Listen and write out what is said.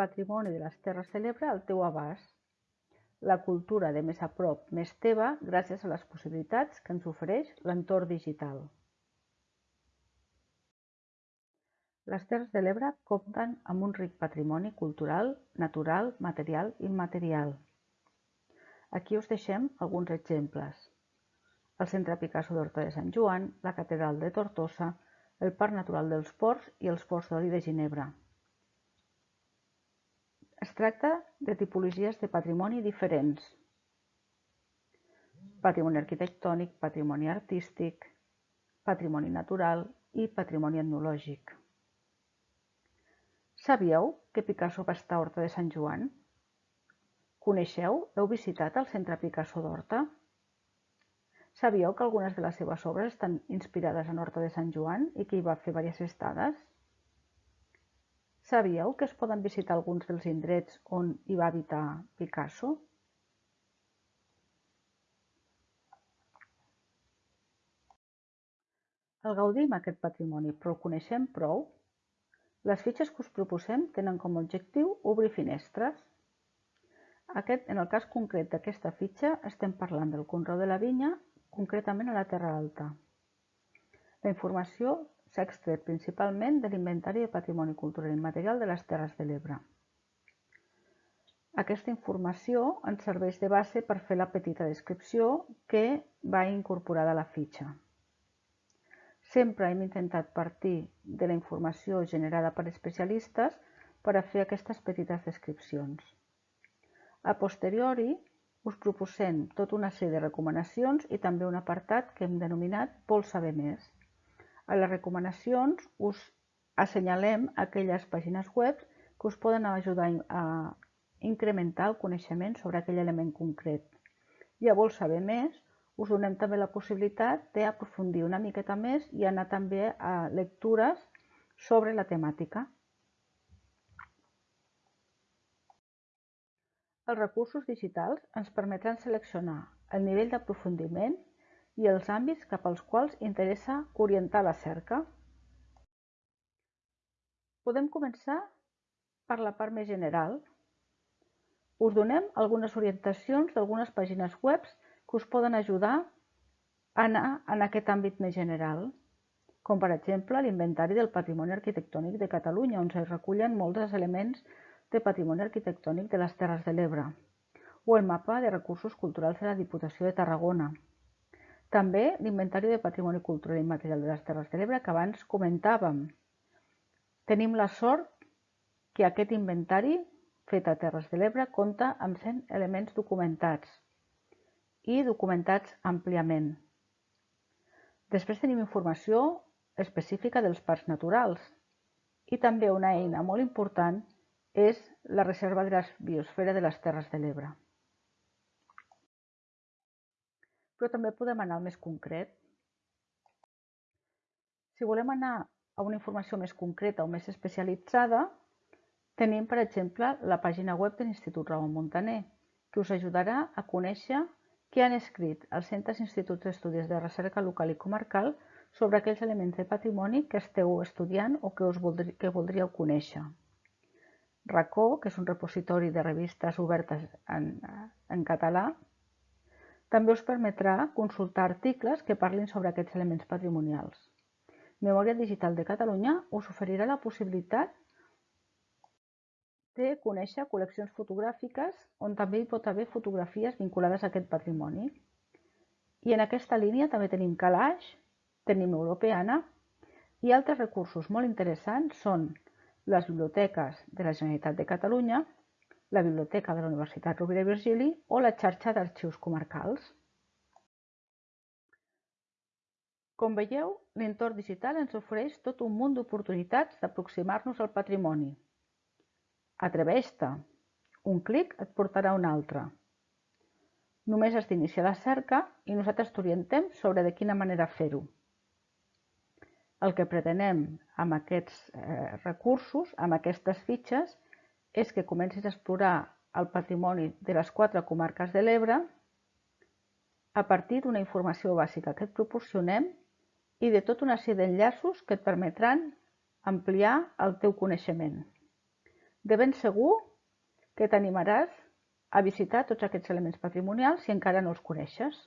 patrimoni de les Terres de l'Ebre al teu abast. La cultura de més a prop, més teva, gràcies a les possibilitats que ens ofereix l'entorn digital. Les Terres de l'Ebre compten amb un ric patrimoni cultural, natural, material i immaterial. Aquí us deixem alguns exemples. El Centre Picasso d'Horta de Sant Joan, la Catedral de Tortosa, el Parc Natural dels Ports i els Ports d'Oli de Ginebra. Es tracta de tipologies de patrimoni diferents. Patrimoni arquitectònic, patrimoni artístic, patrimoni natural i patrimoni etnològic. Sabíeu que Picasso va estar a Horta de Sant Joan? Coneixeu, heu visitat el Centre Picasso d'Horta? Sabíeu que algunes de les seves obres estan inspirades en Horta de Sant Joan i que hi va fer diverses estades? Sabíeu que es poden visitar alguns dels indrets on hi va habitar Picasso? El gaudim aquest patrimoni, però el coneixem prou? Les fitxes que us proposem tenen com a objectiu obrir finestres. Aquest, en el cas concret d'aquesta fitxa estem parlant del conreu de la vinya concretament a la Terra Alta. La informació s'ha extret principalment de l'Inventari de Patrimoni Cultural Immaterial de les Terres de l'Ebre. Aquesta informació ens serveix de base per fer la petita descripció que va incorporada a la fitxa. Sempre hem intentat partir de la informació generada per especialistes per a fer aquestes petites descripcions. A posteriori, us proposem tota una sèrie de recomanacions i també un apartat que hem denominat Vol saber més. A les recomanacions us assenyalem aquelles pàgines web que us poden ajudar a incrementar el coneixement sobre aquell element concret. I a Vol saber més us donem també la possibilitat d'aprofundir una miqueta més i anar també a lectures sobre la temàtica. Els recursos digitals ens permetran seleccionar el nivell d'aprofundiment i els àmbits cap als quals interessa orientar la cerca. Podem començar per la part més general. Us donem algunes orientacions d'algunes pàgines web que us poden ajudar a anar en aquest àmbit més general, com per exemple l'Inventari del Patrimoni Arquitectònic de Catalunya, on es recullen molts dels elements de Patrimoni Arquitectònic de les Terres de l'Ebre, o el Mapa de Recursos Culturals de la Diputació de Tarragona. També l'Inventari de Patrimoni Cultural i Immaterial de les Terres de l'Ebre que abans comentàvem. Tenim la sort que aquest inventari fet a Terres de l'Ebre compta amb 100 elements documentats i documentats àmpliament. Després tenim informació específica dels parcs naturals i també una eina molt important és la Reserva de la Biosfera de les Terres de l'Ebre. Però també podem anar al més concret. Si volem anar a una informació més concreta o més especialitzada, tenim, per exemple, la pàgina web de l'Institut Ramon Montaner, que us ajudarà a conèixer què han escrit els centres instituts d'estudis de recerca local i comarcal sobre aquells elements de patrimoni que esteu estudiant o que, us voldrí, que voldríeu conèixer. Racó, que és un repositori de revistes obertes en, en català, també us permetrà consultar articles que parlin sobre aquests elements patrimonials. Memòria Digital de Catalunya us oferirà la possibilitat de conèixer col·leccions fotogràfiques on també hi pot haver fotografies vinculades a aquest patrimoni. I en aquesta línia també tenim Calaix, tenim Europeana i altres recursos molt interessants són les biblioteques de la Generalitat de Catalunya, la Biblioteca de la Universitat Rovira i Virgili o la xarxa d'arxius comarcals. Com veieu, l'entorn digital ens ofereix tot un munt d'oportunitats d'aproximar-nos al patrimoni. Atreveix-te! Un clic et portarà un altre. Només has d'iniciar la cerca i nosaltres t'orientem sobre de quina manera fer-ho. El que pretenem amb aquests eh, recursos, amb aquestes fitxes, és que comencis a explorar el patrimoni de les quatre comarques de l'Ebre a partir d'una informació bàsica que et proporcionem i de tota una sèrie d'enllaços que et permetran ampliar el teu coneixement. De ben segur que t'animaràs a visitar tots aquests elements patrimonials si encara no els coneixes.